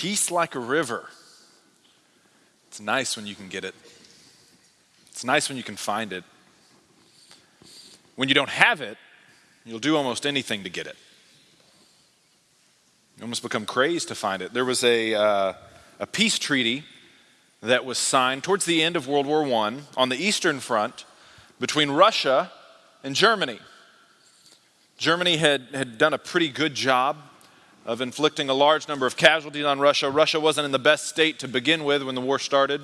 Peace like a river. It's nice when you can get it. It's nice when you can find it. When you don't have it, you'll do almost anything to get it. You almost become crazed to find it. There was a, uh, a peace treaty that was signed towards the end of World War I on the Eastern Front between Russia and Germany. Germany had, had done a pretty good job of inflicting a large number of casualties on Russia. Russia wasn't in the best state to begin with when the war started.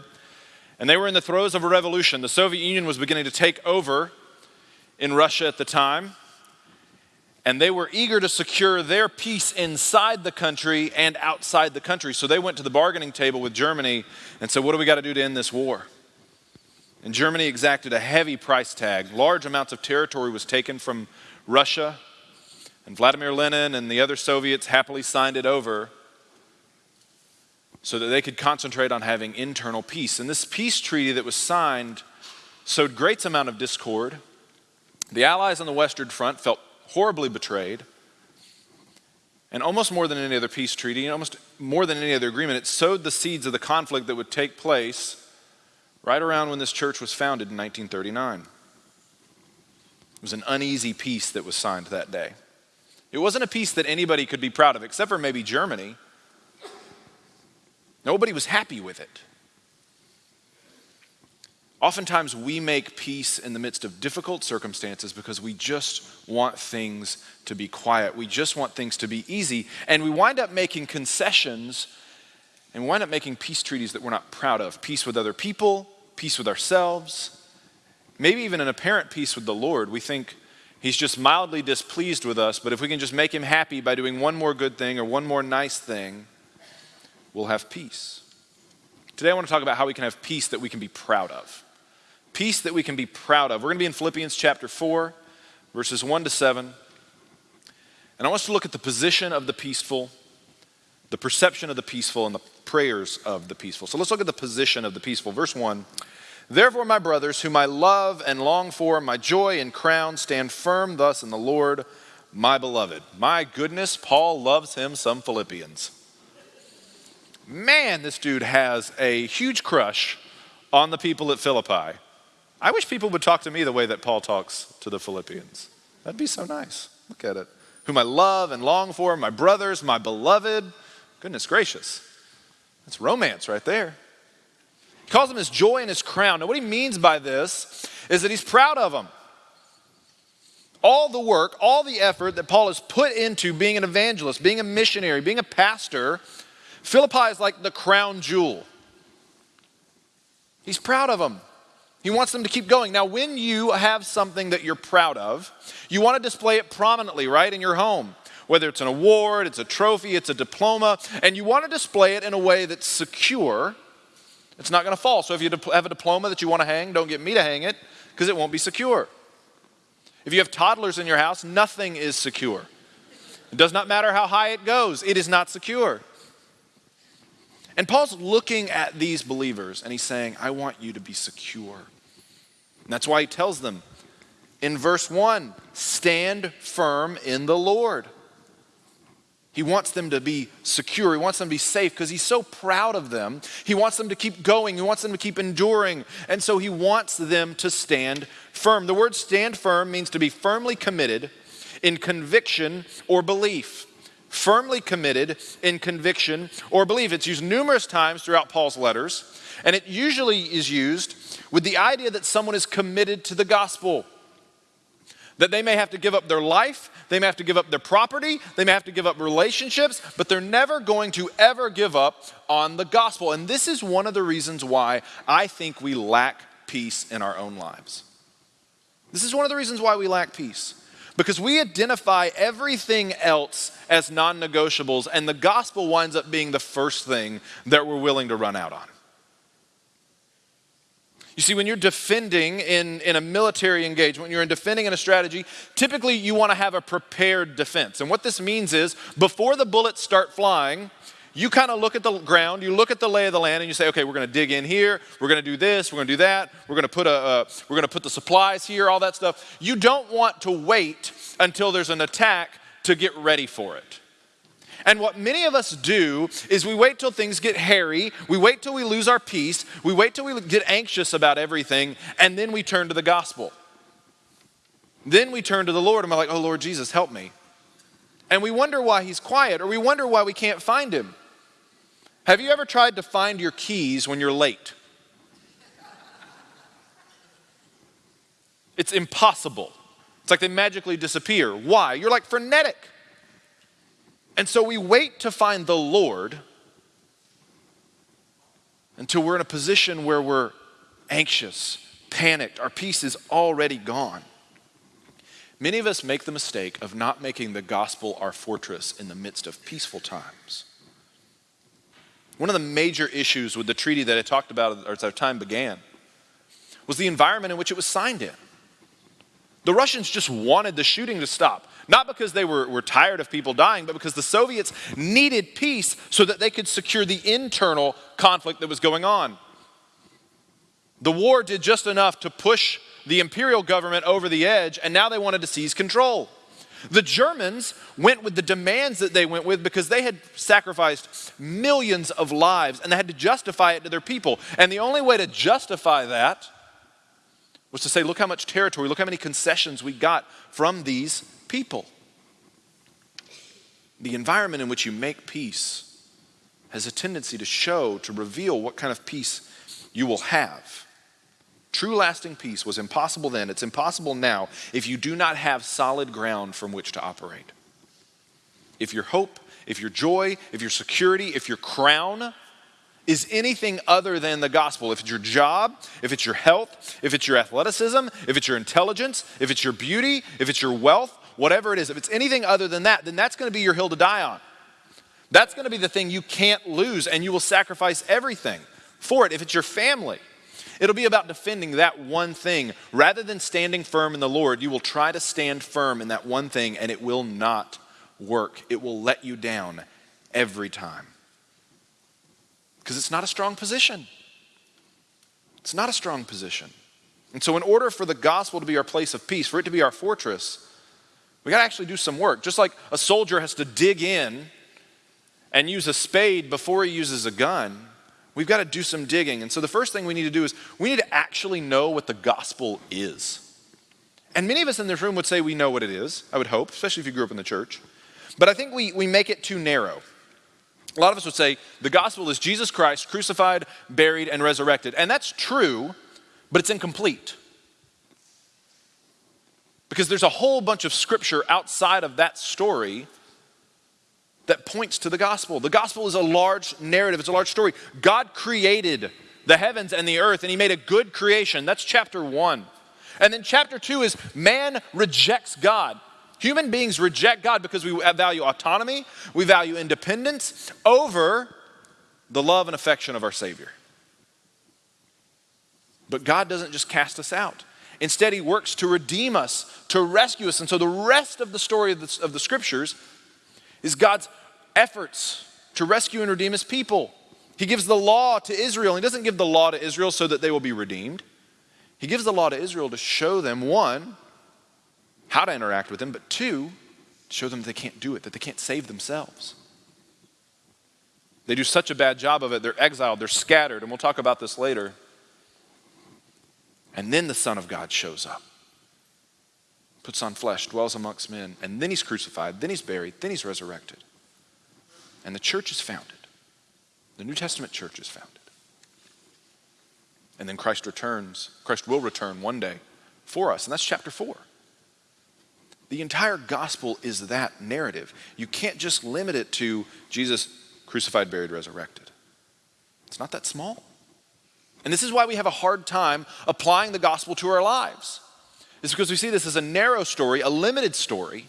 And they were in the throes of a revolution. The Soviet Union was beginning to take over in Russia at the time. And they were eager to secure their peace inside the country and outside the country. So they went to the bargaining table with Germany and said, What do we got to do to end this war? And Germany exacted a heavy price tag. Large amounts of territory was taken from Russia. And Vladimir Lenin and the other Soviets happily signed it over so that they could concentrate on having internal peace. And this peace treaty that was signed sowed great amount of discord. The Allies on the Western Front felt horribly betrayed. And almost more than any other peace treaty, and almost more than any other agreement, it sowed the seeds of the conflict that would take place right around when this church was founded in 1939. It was an uneasy peace that was signed that day. It wasn't a peace that anybody could be proud of, except for maybe Germany. Nobody was happy with it. Oftentimes, we make peace in the midst of difficult circumstances because we just want things to be quiet. We just want things to be easy. And we wind up making concessions and we wind up making peace treaties that we're not proud of peace with other people, peace with ourselves, maybe even an apparent peace with the Lord. We think he's just mildly displeased with us, but if we can just make him happy by doing one more good thing or one more nice thing, we'll have peace. Today, I want to talk about how we can have peace that we can be proud of peace that we can be proud of. We're going to be in Philippians chapter 4, verses 1 to 7. And I want us to look at the position of the peaceful, the perception of the peaceful, and the prayers of the peaceful. So let's look at the position of the peaceful. Verse 1 Therefore, my brothers, whom I love and long for, my joy and crown, stand firm thus in the Lord, my beloved. My goodness, Paul loves him some Philippians. Man, this dude has a huge crush on the people at Philippi. I wish people would talk to me the way that Paul talks to the Philippians. That'd be so nice. Look at it. Whom I love and long for, my brothers, my beloved. Goodness gracious. That's romance right there. He calls them his joy and his crown. Now, what he means by this is that he's proud of them. All the work, all the effort that Paul has put into being an evangelist, being a missionary, being a pastor, Philippi is like the crown jewel. He's proud of them. He wants them to keep going. Now, when you have something that you're proud of, you want to display it prominently, right, in your home. Whether it's an award, it's a trophy, it's a diploma, and you want to display it in a way that's secure. It's not going to fall. So if you have a diploma that you want to hang, don't get me to hang it because it won't be secure. If you have toddlers in your house, nothing is secure. It does not matter how high it goes, it is not secure. And Paul's looking at these believers and he's saying, I want you to be secure. And that's why he tells them in verse 1 stand firm in the Lord. He wants them to be secure. He wants them to be safe because he's so proud of them. He wants them to keep going. He wants them to keep enduring. And so he wants them to stand firm. The word stand firm means to be firmly committed in conviction or belief. Firmly committed in conviction or belief. It's used numerous times throughout Paul's letters, and it usually is used with the idea that someone is committed to the gospel. That they may have to give up their life, they may have to give up their property, they may have to give up relationships, but they're never going to ever give up on the gospel. And this is one of the reasons why I think we lack peace in our own lives. This is one of the reasons why we lack peace. Because we identify everything else as non negotiables, and the gospel winds up being the first thing that we're willing to run out on. You see, when you're defending in, in a military engagement, when you're in defending in a strategy, typically you want to have a prepared defense. And what this means is before the bullets start flying, you kind of look at the ground, you look at the lay of the land, and you say, okay, we're going to dig in here, we're going to do this, we're going to do that, we're going to put a, uh, we're going to put the supplies here, all that stuff. You don't want to wait until there's an attack to get ready for it. And what many of us do is we wait till things get hairy, we wait till we lose our peace, we wait till we get anxious about everything, and then we turn to the gospel. Then we turn to the Lord and we're like, oh Lord Jesus, help me. And we wonder why he's quiet, or we wonder why we can't find him. Have you ever tried to find your keys when you're late? It's impossible. It's like they magically disappear. Why? You're like frenetic. And so we wait to find the Lord until we're in a position where we're anxious, panicked, our peace is already gone. Many of us make the mistake of not making the gospel our fortress in the midst of peaceful times. One of the major issues with the treaty that I talked about as our time began was the environment in which it was signed in. The Russians just wanted the shooting to stop, not because they were, were tired of people dying, but because the Soviets needed peace so that they could secure the internal conflict that was going on. The war did just enough to push the imperial government over the edge, and now they wanted to seize control. The Germans went with the demands that they went with because they had sacrificed millions of lives and they had to justify it to their people. And the only way to justify that was to say, look how much territory, look how many concessions we got from these people. The environment in which you make peace has a tendency to show, to reveal what kind of peace you will have. True lasting peace was impossible then, it's impossible now if you do not have solid ground from which to operate. If your hope, if your joy, if your security, if your crown is anything other than the gospel, if it's your job, if it's your health, if it's your athleticism, if it's your intelligence, if it's your beauty, if it's your wealth, whatever it is, if it's anything other than that, then that's going to be your hill to die on. That's going to be the thing you can't lose, and you will sacrifice everything for it. If it's your family, It'll be about defending that one thing. Rather than standing firm in the Lord, you will try to stand firm in that one thing and it will not work. It will let you down every time. Because it's not a strong position. It's not a strong position. And so, in order for the gospel to be our place of peace, for it to be our fortress, we got to actually do some work. Just like a soldier has to dig in and use a spade before he uses a gun, We've got to do some digging. And so the first thing we need to do is we need to actually know what the gospel is. And many of us in this room would say we know what it is, I would hope, especially if you grew up in the church. But I think we, we make it too narrow. A lot of us would say the gospel is Jesus Christ crucified, buried, and resurrected. And that's true, but it's incomplete. Because there's a whole bunch of scripture outside of that story that points to the gospel. The gospel is a large narrative, it's a large story. God created the heavens and the earth, and He made a good creation. That's chapter one. And then chapter two is man rejects God. Human beings reject God because we value autonomy, we value independence over the love and affection of our Savior. But God doesn't just cast us out. Instead, He works to redeem us, to rescue us. And so the rest of the story of the, of the scriptures is God's efforts to rescue and redeem his people. He gives the law to Israel. He doesn't give the law to Israel so that they will be redeemed. He gives the law to Israel to show them, one, how to interact with him, but two, show them they can't do it, that they can't save themselves. They do such a bad job of it, they're exiled, they're scattered, and we'll talk about this later. And then the Son of God shows up puts on flesh, dwells amongst men, and then he's crucified, then he's buried, then he's resurrected. And the church is founded. The New Testament church is founded. And then Christ returns, Christ will return one day for us, and that's chapter 4. The entire gospel is that narrative. You can't just limit it to Jesus crucified, buried, resurrected. It's not that small. And this is why we have a hard time applying the gospel to our lives is because we see this as a narrow story, a limited story,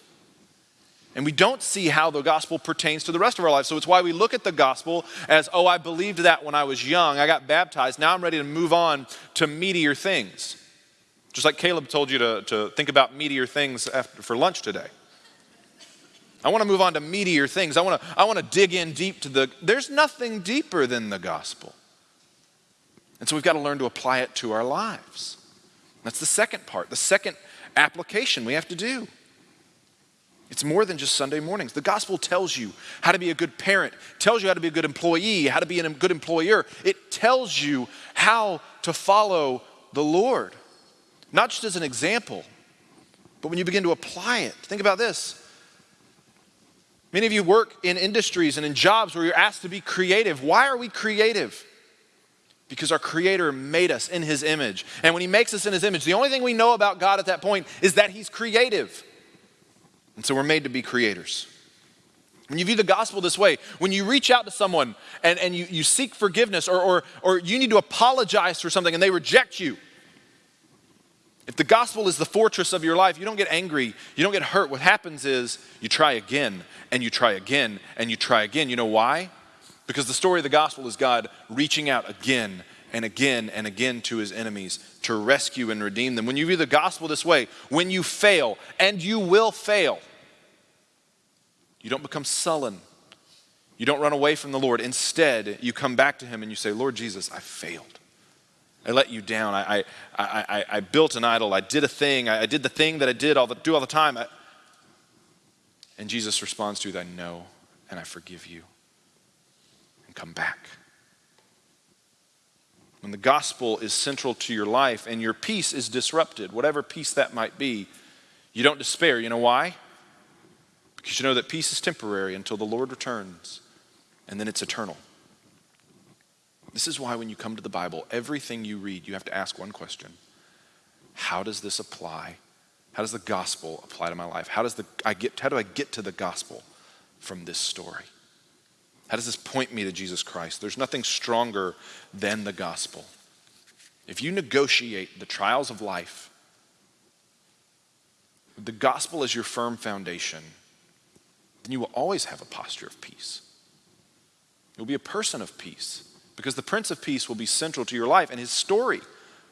and we don't see how the gospel pertains to the rest of our lives. So it's why we look at the gospel as, oh, I believed that when I was young. I got baptized. Now I'm ready to move on to meatier things. Just like Caleb told you to, to think about meatier things after, for lunch today. I want to move on to meatier things. I want to, I want to dig in deep to the. There's nothing deeper than the gospel. And so we've got to learn to apply it to our lives. That's the second part, the second application we have to do. It's more than just Sunday mornings. The gospel tells you how to be a good parent, tells you how to be a good employee, how to be a good employer. It tells you how to follow the Lord, not just as an example, but when you begin to apply it. Think about this. Many of you work in industries and in jobs where you're asked to be creative. Why are we creative? Because our Creator made us in His image. And when He makes us in His image, the only thing we know about God at that point is that He's creative. And so we're made to be creators. When you view the gospel this way, when you reach out to someone and, and you, you seek forgiveness or, or, or you need to apologize for something and they reject you, if the gospel is the fortress of your life, you don't get angry, you don't get hurt. What happens is you try again and you try again and you try again. You know why? Because the story of the gospel is God reaching out again and again and again to his enemies to rescue and redeem them. When you view the gospel this way, when you fail, and you will fail, you don't become sullen. You don't run away from the Lord. Instead, you come back to him and you say, Lord Jesus, I failed. I let you down. I, I, I, I built an idol. I did a thing. I, I did the thing that I did all the, do all the time. And Jesus responds to you, I know and I forgive you. Come back. When the gospel is central to your life and your peace is disrupted, whatever peace that might be, you don't despair. You know why? Because you know that peace is temporary until the Lord returns, and then it's eternal. This is why when you come to the Bible, everything you read, you have to ask one question How does this apply? How does the gospel apply to my life? How, does the, I get, how do I get to the gospel from this story? How does this point me to Jesus Christ? There's nothing stronger than the gospel. If you negotiate the trials of life, the gospel is your firm foundation, then you will always have a posture of peace. You'll be a person of peace because the Prince of Peace will be central to your life and his story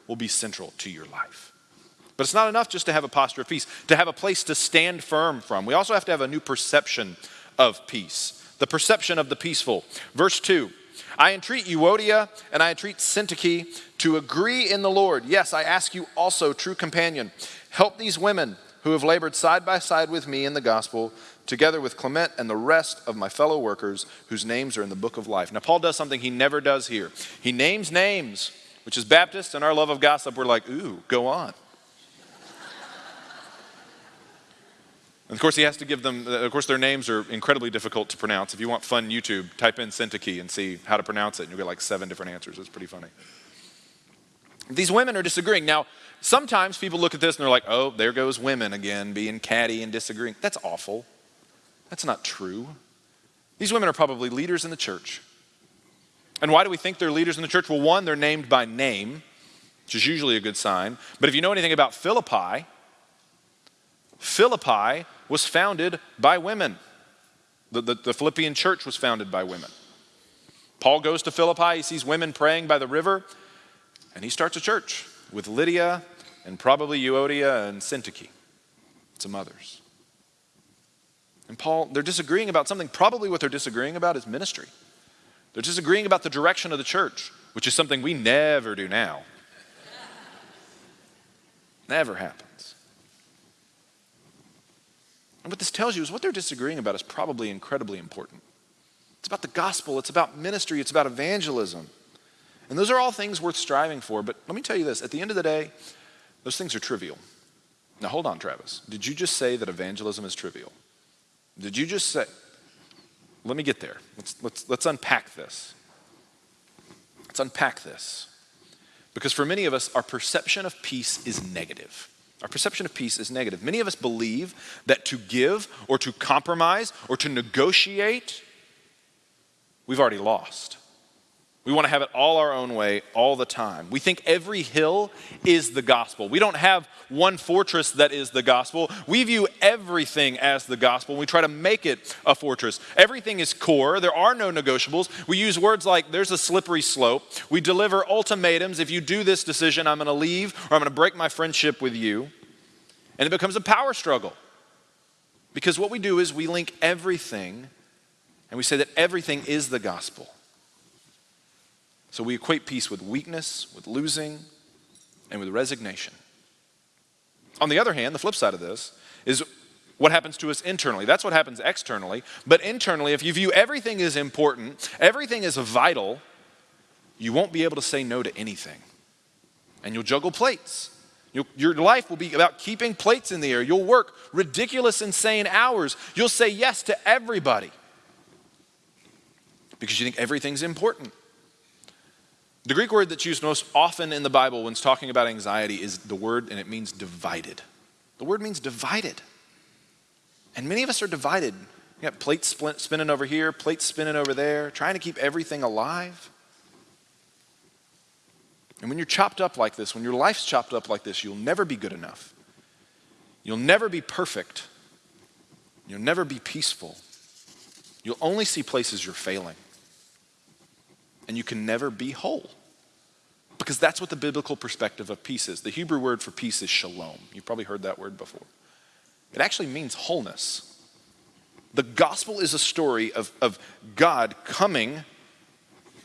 will be central to your life. But it's not enough just to have a posture of peace, to have a place to stand firm from. We also have to have a new perception of peace the perception of the peaceful. Verse 2 I entreat Euodia and I entreat Syntyche to agree in the Lord. Yes, I ask you also, true companion, help these women who have labored side by side with me in the gospel, together with Clement and the rest of my fellow workers whose names are in the book of life. Now, Paul does something he never does here. He names names, which is Baptist and our love of gossip. We're like, ooh, go on. And of course, he has to give them, of course, their names are incredibly difficult to pronounce. If you want fun YouTube, type in Syntyche and see how to pronounce it, and you'll get like seven different answers. It's pretty funny. These women are disagreeing. Now, sometimes people look at this and they're like, oh, there goes women again, being catty and disagreeing. That's awful. That's not true. These women are probably leaders in the church. And why do we think they're leaders in the church? Well, one, they're named by name, which is usually a good sign. But if you know anything about Philippi, Philippi was founded by women. The, the, the, Philippian church was founded by women. Paul goes to Philippi, he sees women praying by the river, and he starts a church with Lydia and probably Euodia and Syntyche, some others. And Paul, they're disagreeing about something. Probably what they're disagreeing about is ministry. They're disagreeing about the direction of the church, which is something we never do now. never happens. And what this tells you is what they're disagreeing about is probably incredibly important. It's about the gospel, it's about ministry, it's about evangelism. And those are all things worth striving for. But let me tell you this at the end of the day, those things are trivial. Now, hold on, Travis. Did you just say that evangelism is trivial? Did you just say, let me get there. Let's, let's, let's unpack this. Let's unpack this. Because for many of us, our perception of peace is negative. Our perception of peace is negative. Many of us believe that to give or to compromise or to negotiate, we've already lost. We want to have it all our own way all the time. We think every hill is the gospel. We don't have one fortress that is the gospel. We view everything as the gospel. We try to make it a fortress. Everything is core. There are no negotiables. We use words like there's a slippery slope. We deliver ultimatums. If you do this decision, I'm going to leave or I'm going to break my friendship with you. And it becomes a power struggle. Because what we do is we link everything and we say that everything is the gospel. So we equate peace with weakness, with losing, and with resignation. On the other hand, the flip side of this is what happens to us internally. That's what happens externally. But internally, if you view everything as important, everything is vital, you won't be able to say no to anything. And you'll juggle plates. You'll, your life will be about keeping plates in the air. You'll work ridiculous, insane hours. You'll say yes to everybody because you think everything's important. The Greek word that's used most often in the Bible when it's talking about anxiety is the word, and it means divided. The word means divided. And many of us are divided. You got plates spinning over here, plates spinning over there, trying to keep everything alive. And when you're chopped up like this, when your life's chopped up like this, you'll never be good enough. You'll never be perfect. You'll never be peaceful. You'll only see places you're failing. And you can never be whole. Because that's what the biblical perspective of peace is. The Hebrew word for peace is shalom. You've probably heard that word before. It actually means wholeness. The gospel is a story of, of God coming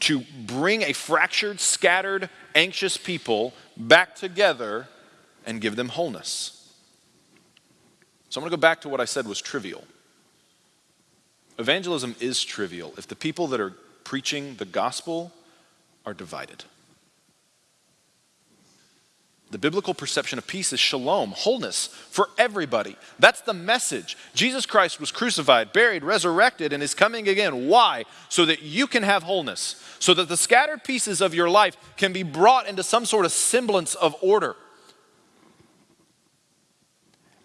to bring a fractured, scattered, anxious people back together and give them wholeness. So I'm going to go back to what I said was trivial. Evangelism is trivial if the people that are preaching the gospel are divided. The biblical perception of peace is shalom, wholeness for everybody. That's the message. Jesus Christ was crucified, buried, resurrected, and is coming again. Why? So that you can have wholeness, so that the scattered pieces of your life can be brought into some sort of semblance of order.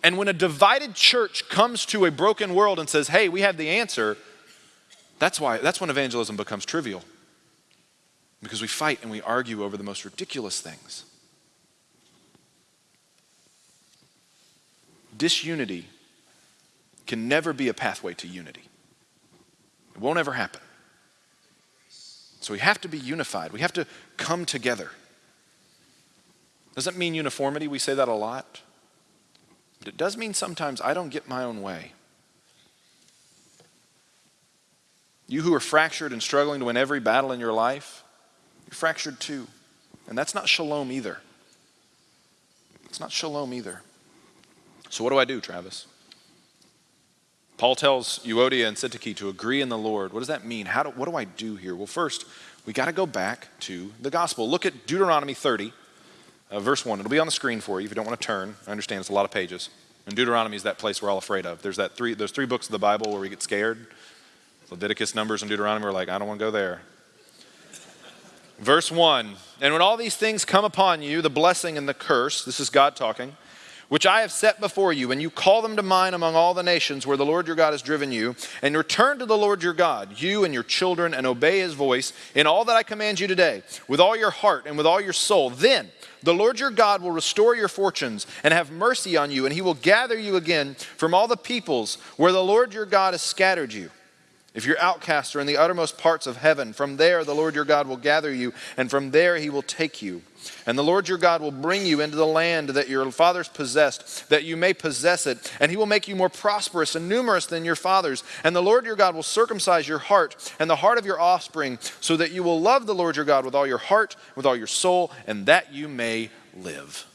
And when a divided church comes to a broken world and says, hey, we have the answer, that's why that's when evangelism becomes trivial. Because we fight and we argue over the most ridiculous things. disunity can never be a pathway to unity. It won't ever happen. So we have to be unified. We have to come together. Doesn't mean uniformity, we say that a lot. But it does mean sometimes I don't get my own way. You who are fractured and struggling to win every battle in your life, you're fractured too. And that's not shalom either. It's not shalom either. So, what do I do, Travis? Paul tells Euodia and Syntyche to agree in the Lord. What does that mean? How do, what do I do here? Well, first, we got to go back to the gospel. Look at Deuteronomy 30, uh, verse 1. It'll be on the screen for you if you don't want to turn. I understand it's a lot of pages. And Deuteronomy is that place we're all afraid of. There's that three, those three books of the Bible where we get scared. Leviticus, Numbers, and Deuteronomy. We're like, I don't want to go there. Verse 1 And when all these things come upon you, the blessing and the curse, this is God talking which I have set before you, and you call them to mind among all the nations where the Lord your God has driven you, and return to the Lord your God, you and your children, and obey his voice in all that I command you today, with all your heart and with all your soul, then the Lord your God will restore your fortunes and have mercy on you, and he will gather you again from all the peoples where the Lord your God has scattered you. If you're outcast or in the uttermost parts of heaven, from there the Lord your God will gather you, and from there he will take you. And the Lord your God will bring you into the land that your fathers possessed, that you may possess it. And he will make you more prosperous and numerous than your fathers. And the Lord your God will circumcise your heart and the heart of your offspring, so that you will love the Lord your God with all your heart, with all your soul, and that you may live.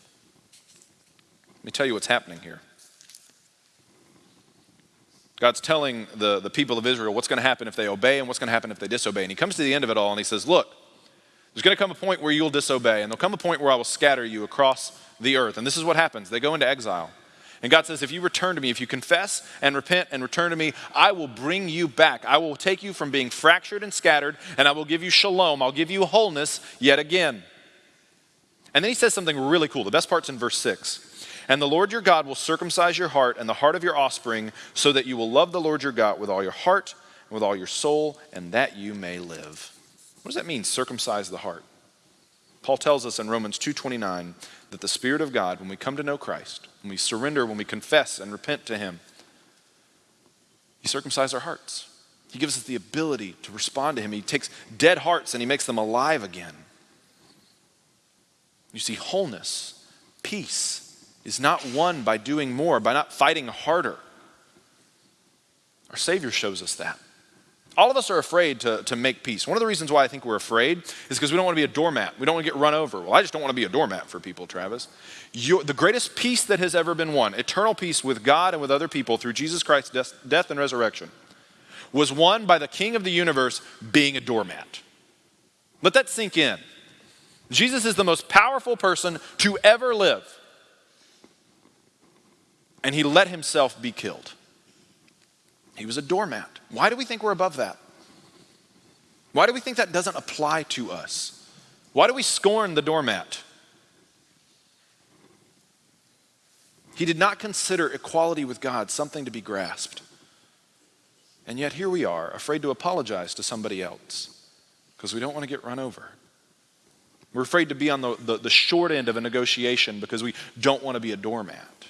Let me tell you what's happening here. God's telling the, the people of Israel what's going to happen if they obey and what's going to happen if they disobey. And he comes to the end of it all and he says, Look, there's going to come a point where you'll disobey, and there'll come a point where I will scatter you across the earth. And this is what happens they go into exile. And God says, If you return to me, if you confess and repent and return to me, I will bring you back. I will take you from being fractured and scattered, and I will give you shalom. I'll give you wholeness yet again. And then he says something really cool. The best part's in verse 6. And the Lord your God will circumcise your heart and the heart of your offspring, so that you will love the Lord your God with all your heart and with all your soul, and that you may live. What does that mean, circumcise the heart? Paul tells us in Romans 2:29 that the Spirit of God, when we come to know Christ, when we surrender, when we confess and repent to Him, He circumcises our hearts. He gives us the ability to respond to Him. He takes dead hearts and He makes them alive again. You see, wholeness, peace, is not won by doing more, by not fighting harder. Our Savior shows us that. All of us are afraid to, to make peace. One of the reasons why I think we're afraid is because we don't want to be a doormat. We don't want to get run over. Well, I just don't want to be a doormat for people, Travis. You're, the greatest peace that has ever been won, eternal peace with God and with other people through Jesus Christ's death, death and resurrection, was won by the King of the universe being a doormat. Let that sink in. Jesus is the most powerful person to ever live. And he let himself be killed. He was a doormat. Why do we think we're above that? Why do we think that doesn't apply to us? Why do we scorn the doormat? He did not consider equality with God something to be grasped. And yet here we are, afraid to apologize to somebody else because we don't want to get run over. We're afraid to be on the, the, the, short end of a negotiation because we don't want to be a doormat.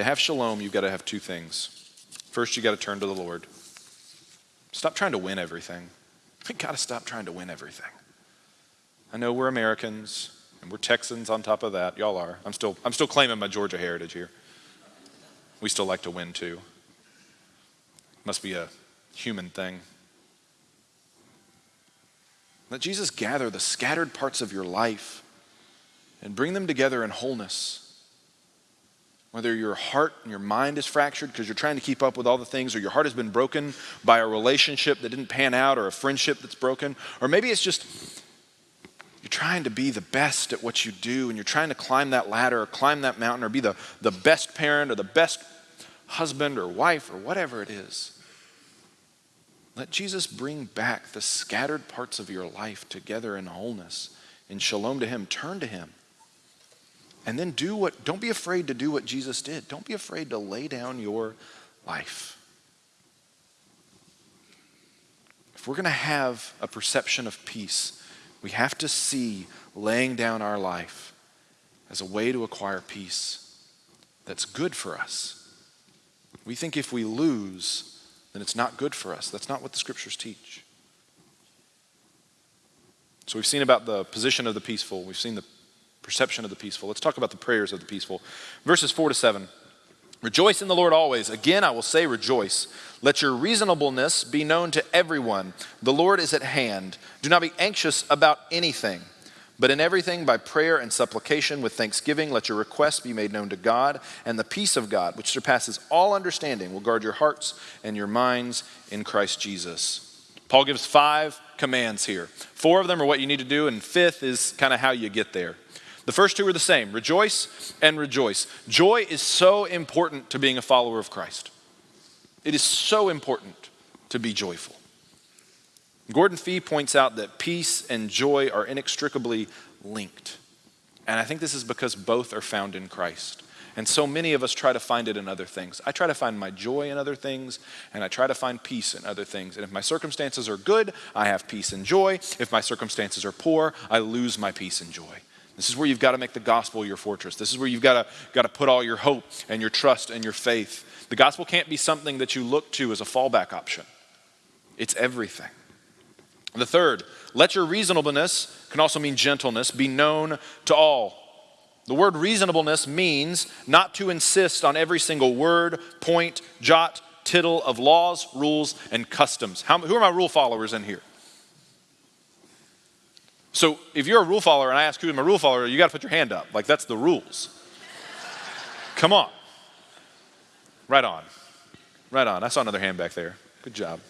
To have shalom, you've got to have two things. First, you've got to turn to the Lord. Stop trying to win everything. We've got to stop trying to win everything. I know we're Americans and we're Texans on top of that. Y'all are. I'm still, I'm still claiming my Georgia heritage here. We still like to win too. Must be a human thing. Let Jesus gather the scattered parts of your life and bring them together in wholeness. Whether your heart and your mind is fractured because you're trying to keep up with all the things, or your heart has been broken by a relationship that didn't pan out, or a friendship that's broken, or maybe it's just you're trying to be the best at what you do and you're trying to climb that ladder or climb that mountain or be the, the best parent or the best husband or wife or whatever it is. Let Jesus bring back the scattered parts of your life together in wholeness, in shalom to Him. Turn to Him. And then do what, don't be afraid to do what Jesus did. Don't be afraid to lay down your life. If we're going to have a perception of peace, we have to see laying down our life as a way to acquire peace that's good for us. We think if we lose, then it's not good for us. That's not what the scriptures teach. So we've seen about the position of the peaceful, we've seen the perception of the peaceful. Let's talk about the prayers of the peaceful. Verses 4 to 7. Rejoice in the Lord always. Again, I will say, rejoice. Let your reasonableness be known to everyone. The Lord is at hand. Do not be anxious about anything, but in everything, by prayer and supplication with thanksgiving, let your requests be made known to God, and the peace of God, which surpasses all understanding, will guard your hearts and your minds in Christ Jesus. Paul gives five commands here. Four of them are what you need to do, and fifth is kind of how you get there. The first two are the same rejoice and rejoice. Joy is so important to being a follower of Christ. It is so important to be joyful. Gordon Fee points out that peace and joy are inextricably linked. And I think this is because both are found in Christ. And so many of us try to find it in other things. I try to find my joy in other things, and I try to find peace in other things. And if my circumstances are good, I have peace and joy. If my circumstances are poor, I lose my peace and joy. This is where you've got to make the gospel your fortress. This is where you've got to, got to put all your hope and your trust and your faith. The gospel can't be something that you look to as a fallback option, it's everything. The third, let your reasonableness, can also mean gentleness, be known to all. The word reasonableness means not to insist on every single word, point, jot, tittle of laws, rules, and customs. How, who are my rule followers in here? So if you're a rule follower and I ask who's my rule follower, you got to put your hand up. Like that's the rules. Come on. Right on. Right on. I saw another hand back there. Good job.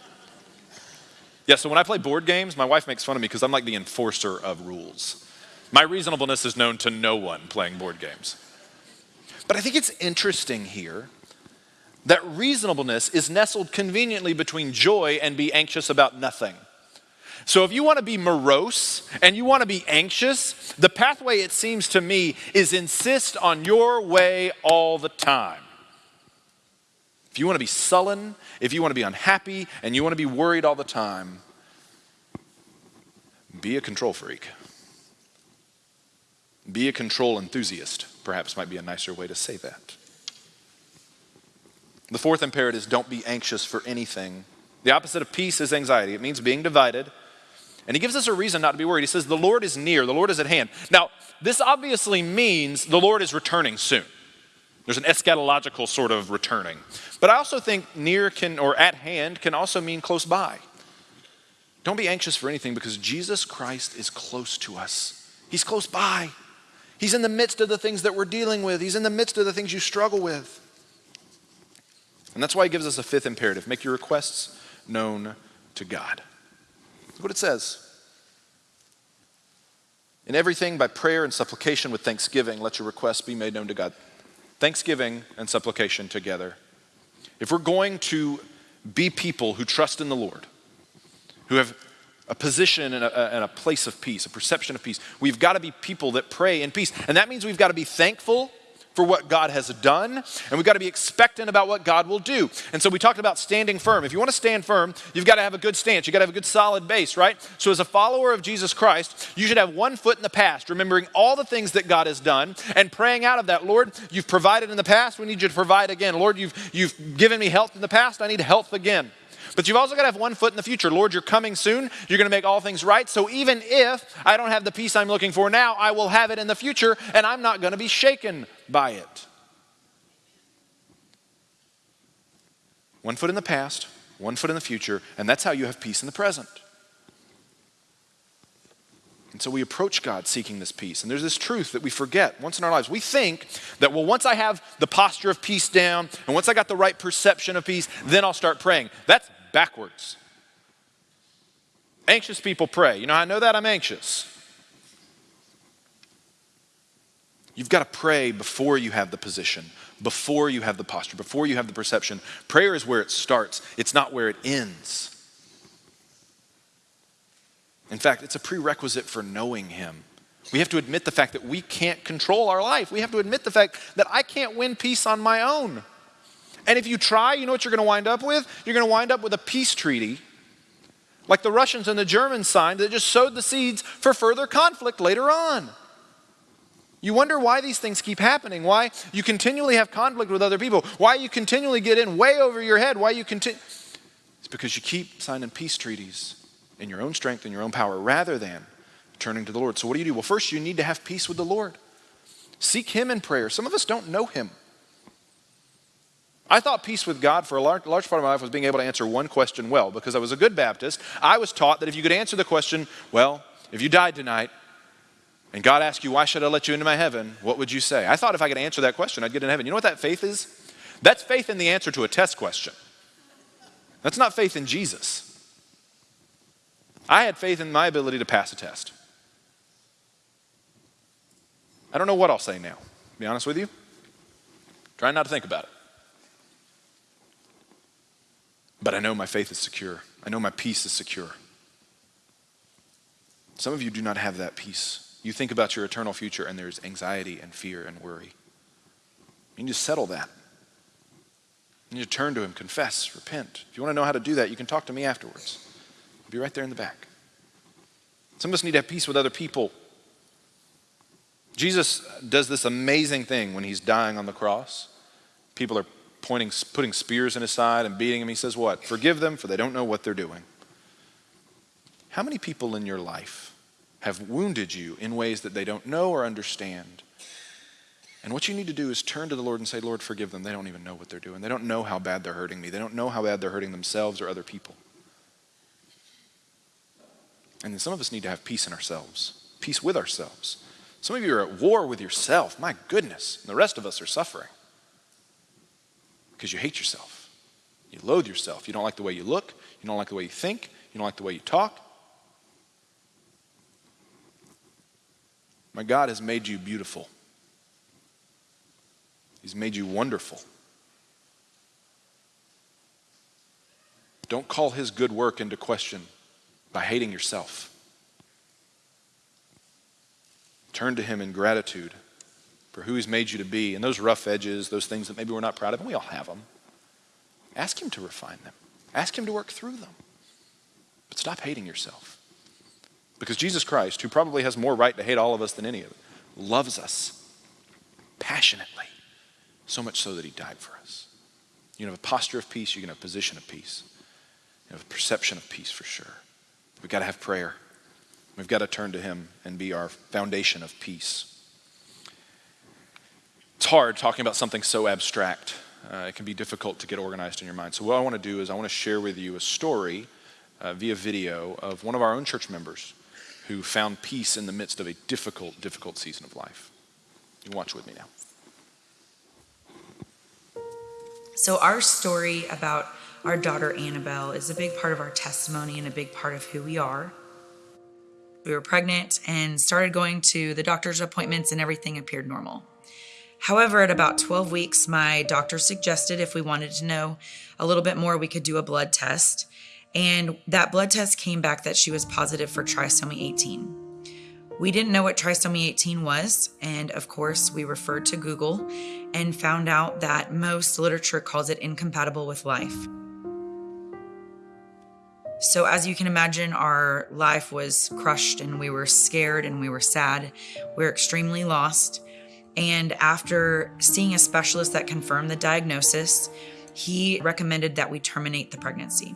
Yeah, so when I play board games, my wife makes fun of me because I'm like the enforcer of rules. My reasonableness is known to no one playing board games. But I think it's interesting here that reasonableness is nestled conveniently between joy and be anxious about nothing. So if you want to be morose and you want to be anxious, the pathway, it seems to me, is insist on your way all the time. If you want to be sullen, if you want to be unhappy, and you want to be worried all the time, be a control freak. Be a control enthusiast, perhaps might be a nicer way to say that. The fourth imperative is don't be anxious for anything. The opposite of peace is anxiety. It means being divided and he gives us a reason not to be worried. He says, The Lord is near, the Lord is at hand. Now, this obviously means the Lord is returning soon. There's an eschatological sort of returning. But I also think near can, or at hand, can also mean close by. Don't be anxious for anything because Jesus Christ is close to us. He's close by. He's in the midst of the things that we're dealing with, He's in the midst of the things you struggle with. And that's why He gives us a fifth imperative make your requests known to God. Look what it says. In everything, by prayer and supplication with thanksgiving, let your requests be made known to God. Thanksgiving and supplication together. If we're going to be people who trust in the Lord, who have a position and a, and a place of peace, a perception of peace. We've got to be people that pray in peace. And that means we've got to be thankful for what God has done, and we've got to be expectant about what God will do. And so we talked about standing firm. If you want to stand firm, you've got to have a good stance. You've got to have a good solid base, right? So as a follower of Jesus Christ, you should have one foot in the past, remembering all the things that God has done and praying out of that. Lord, you've provided in the past, we need you to provide again. Lord, you've, you've given me health in the past, I need health again. But you've also got to have one foot in the future. Lord, you're coming soon. You're going to make all things right. So even if I don't have the peace I'm looking for now, I will have it in the future, and I'm not going to be shaken by it. One foot in the past, one foot in the future, and that's how you have peace in the present. And so we approach God seeking this peace. And there's this truth that we forget once in our lives. We think that, well, once I have the posture of peace down, and once I got the right perception of peace, then I'll start praying. That's backwards. Anxious people pray. You know, I know that I'm anxious. You've got to pray before you have the position, before you have the posture, before you have the perception. Prayer is where it starts, it's not where it ends. In fact, it's a prerequisite for knowing Him. We have to admit the fact that we can't control our life. We have to admit the fact that I can't win peace on my own. And if you try, you know what you're going to wind up with? You're going to wind up with a peace treaty like the Russians and the Germans signed that just sowed the seeds for further conflict later on. You wonder why these things keep happening, why you continually have conflict with other people, why you continually get in way over your head, why you continue. It's because you keep signing peace treaties in your own strength and your own power rather than turning to the Lord. So, what do you do? Well, first, you need to have peace with the Lord. Seek Him in prayer. Some of us don't know Him. I thought peace with God for a large, large, part of my life was being able to answer one question well because I was a good Baptist. I was taught that if you could answer the question, well, if you died tonight and God asked you, why should I let you into my heaven, what would you say? I thought if I could answer that question, I'd get in heaven. You know what that faith is? That's faith in the answer to a test question. That's not faith in Jesus. I had faith in my ability to pass a test. I don't know what I'll say now, to be honest with you. Trying not to think about it. But I know my faith is secure. I know my peace is secure. Some of you do not have that peace. You think about your eternal future and there's anxiety and fear and worry. You need to settle that. You need to turn to Him, confess, repent. If you want to know how to do that, you can talk to me afterwards. I'll be right there in the back. Some of us need to have peace with other people. Jesus does this amazing thing when he's dying on the cross. People are pointing, putting spears in his side and beating him. He says, What? Forgive them, for they don't know what they're doing. How many people in your life have wounded you in ways that they don't know or understand? And what you need to do is turn to the Lord and say, Lord, forgive them. They don't even know what they're doing. They don't know how bad they're hurting me. They don't know how bad they're hurting themselves or other people. And then some of us need to have peace in ourselves, peace with ourselves. Some of you are at war with yourself. My goodness. And the rest of us are suffering because you hate yourself. You loathe yourself. You don't like the way you look. You don't like the way you think. You don't like the way you talk. My God has made you beautiful. He's made you wonderful. Don't call his good work into question by hating yourself. Turn to him in gratitude for who He's made you to be. And those rough edges, those things that maybe we're not proud of, and we all have them, ask Him to refine them. Ask Him to work through them. But stop hating yourself. Because Jesus Christ, who probably has more right to hate all of us than any of us, loves us passionately, so much so that He died for us. You can have a posture of peace, you can have a position of peace, you have a perception of peace for sure. We've got to have prayer. We've got to turn to Him and be our foundation of peace. It's hard talking about something so abstract. Uh, it can be difficult to get organized in your mind. So, what I want to do is, I want to share with you a story uh, via video of one of our own church members who found peace in the midst of a difficult, difficult season of life. You watch with me now. So, our story about our daughter Annabelle is a big part of our testimony and a big part of who we are. We were pregnant and started going to the doctor's appointments, and everything appeared normal. However, at about 12 weeks, my doctor suggested if we wanted to know a little bit more, we could do a blood test. And that blood test came back that she was positive for trisomy 18. We didn't know what trisomy 18 was, and of course, we referred to Google and found out that most literature calls it incompatible with life. So, as you can imagine, our life was crushed and we were scared and we were sad. We were extremely lost. And after seeing a specialist that confirmed the diagnosis, he recommended that we terminate the pregnancy.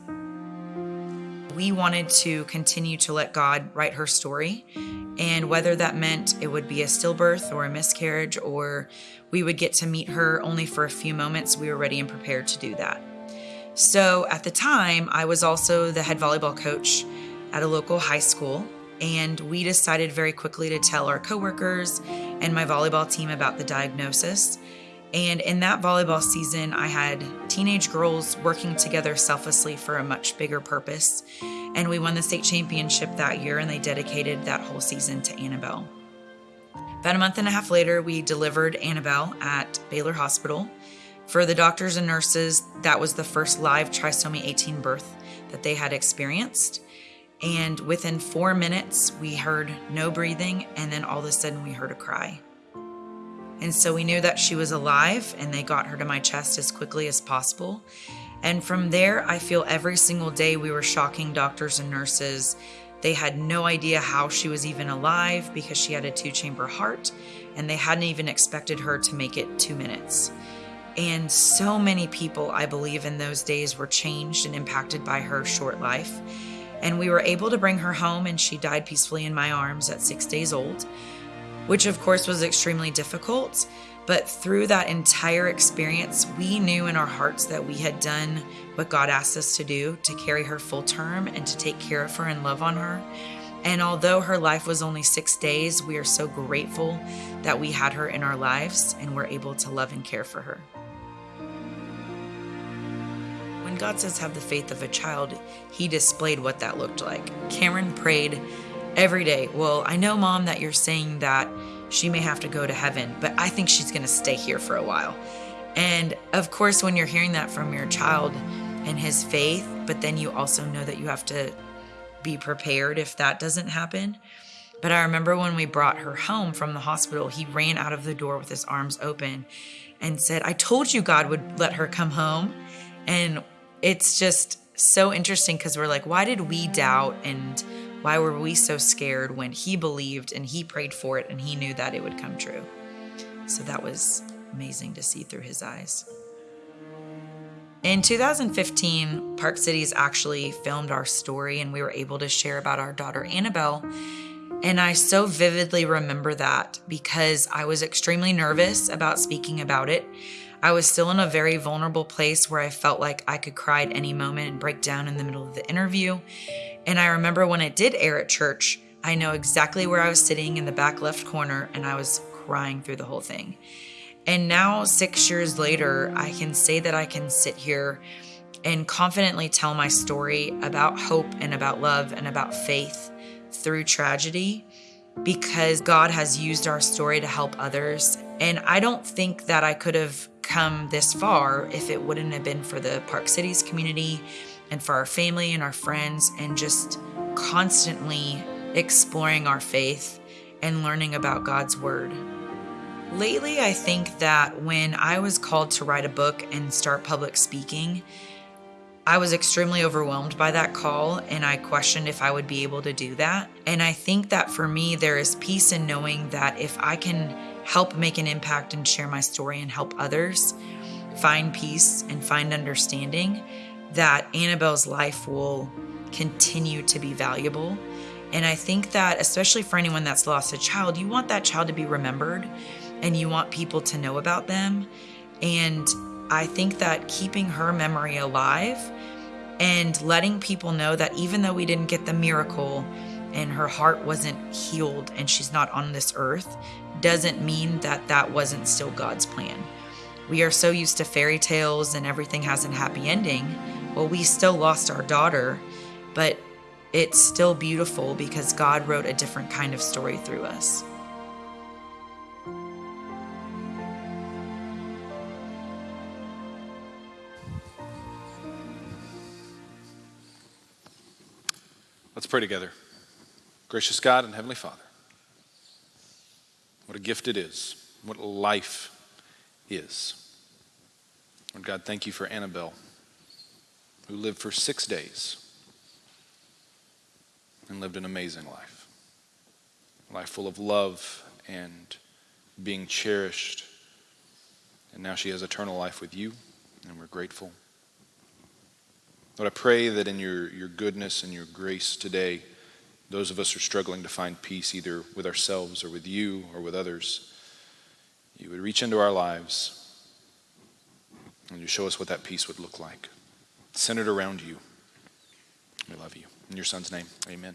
We wanted to continue to let God write her story. And whether that meant it would be a stillbirth or a miscarriage, or we would get to meet her only for a few moments, we were ready and prepared to do that. So at the time, I was also the head volleyball coach at a local high school. And we decided very quickly to tell our coworkers and my volleyball team about the diagnosis. And in that volleyball season, I had teenage girls working together selflessly for a much bigger purpose. And we won the state championship that year, and they dedicated that whole season to Annabelle. About a month and a half later, we delivered Annabelle at Baylor Hospital. For the doctors and nurses, that was the first live trisomy 18 birth that they had experienced. And within four minutes, we heard no breathing, and then all of a sudden, we heard a cry. And so we knew that she was alive, and they got her to my chest as quickly as possible. And from there, I feel every single day we were shocking doctors and nurses. They had no idea how she was even alive because she had a two chamber heart, and they hadn't even expected her to make it two minutes. And so many people, I believe, in those days were changed and impacted by her short life. And we were able to bring her home, and she died peacefully in my arms at six days old, which of course was extremely difficult. But through that entire experience, we knew in our hearts that we had done what God asked us to do to carry her full term and to take care of her and love on her. And although her life was only six days, we are so grateful that we had her in our lives and were able to love and care for her. When God says have the faith of a child, He displayed what that looked like. Cameron prayed every day. Well, I know, Mom, that you're saying that she may have to go to heaven, but I think she's going to stay here for a while. And of course, when you're hearing that from your child and his faith, but then you also know that you have to be prepared if that doesn't happen. But I remember when we brought her home from the hospital, he ran out of the door with his arms open and said, I told you God would let her come home. And it's just so interesting because we're like, why did we doubt and why were we so scared when he believed and he prayed for it and he knew that it would come true? So that was amazing to see through his eyes. In 2015, Park Cities actually filmed our story and we were able to share about our daughter Annabelle. And I so vividly remember that because I was extremely nervous about speaking about it. I was still in a very vulnerable place where I felt like I could cry at any moment and break down in the middle of the interview. And I remember when it did air at church, I know exactly where I was sitting in the back left corner and I was crying through the whole thing. And now, six years later, I can say that I can sit here and confidently tell my story about hope and about love and about faith through tragedy because God has used our story to help others. And I don't think that I could have come this far if it wouldn't have been for the Park Cities community and for our family and our friends and just constantly exploring our faith and learning about God's Word. Lately, I think that when I was called to write a book and start public speaking, I was extremely overwhelmed by that call and I questioned if I would be able to do that. And I think that for me, there is peace in knowing that if I can help make an impact and share my story and help others find peace and find understanding, that Annabelle's life will continue to be valuable. And I think that, especially for anyone that's lost a child, you want that child to be remembered and you want people to know about them. And I think that keeping her memory alive and letting people know that even though we didn't get the miracle and her heart wasn't healed and she's not on this earth doesn't mean that that wasn't still God's plan. We are so used to fairy tales and everything has a happy ending. Well, we still lost our daughter, but it's still beautiful because God wrote a different kind of story through us. Let's pray together. Gracious God and Heavenly Father, what a gift it is, what life is. Lord God, thank you for Annabelle, who lived for six days and lived an amazing life. A life full of love and being cherished. And now she has eternal life with you, and we're grateful. Lord, I pray that in your, your goodness and your grace today, those of us who are struggling to find peace either with ourselves or with you or with others, you would reach into our lives and you show us what that peace would look like. Centered around you. We love you. In your son's name, amen.